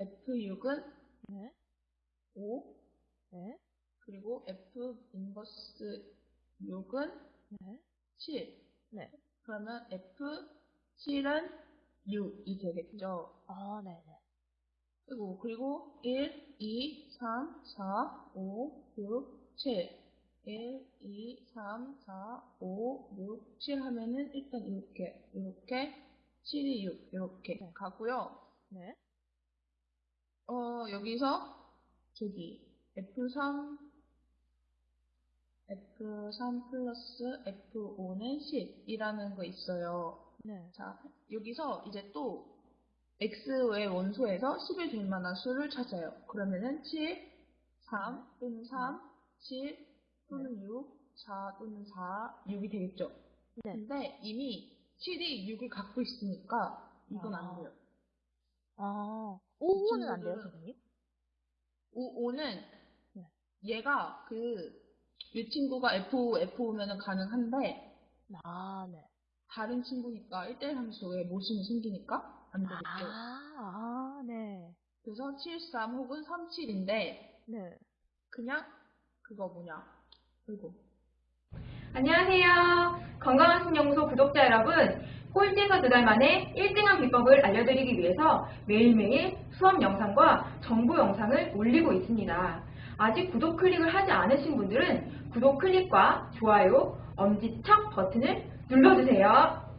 F6은 네. 5, 네. 그리고 F 인버스 6은 네. 7. 네. 그러면 F7은 6이 되겠죠. 아, 네네. 그리고, 그리고 1, 2, 3, 4, 5, 6, 7. 1, 2, 3, 4, 5, 6, 7 하면은 일단 이렇게, 이렇게, 7이 6, 이렇게 네. 가고요. 네. 어, 여기서 저기 F3, F3 플러스 F5는 10이라는 거 있어요. 네. 자, 여기서 이제 또 x의 원소에서 10이 될 만한 수를 찾아요. 그러면은 7, 3 또는 3, 7 또는 6, 4 또는 4, 6이 되겠죠. 네. 근데 이미 7이 6을 갖고 있으니까 이건 아. 안 돼요. 아, 5호는 안 돼요, 친구들은- 선생님? 5, 5는 네. 얘가 그, 이 친구가 F5, F5면은 가능한데 아, 네. 다른 친구니까 1대1 함수에 모순이 생기니까 안 되겠죠. 아, 아, 네. 그래서 7, 3 혹은 3, 7인데 네. 그냥 그거 뭐냐. 그리고 안녕하세요. 건강한 신연구소 구독자 여러분. 꼴찌에서 두 달 만에 1등한 비법을 알려드리기 위해서 매일매일 수업 영상과 정보 영상을 올리고 있습니다. 아직 구독 클릭을 하지 않으신 분들은 구독 클릭과 좋아요, 엄지척 버튼을 눌러주세요.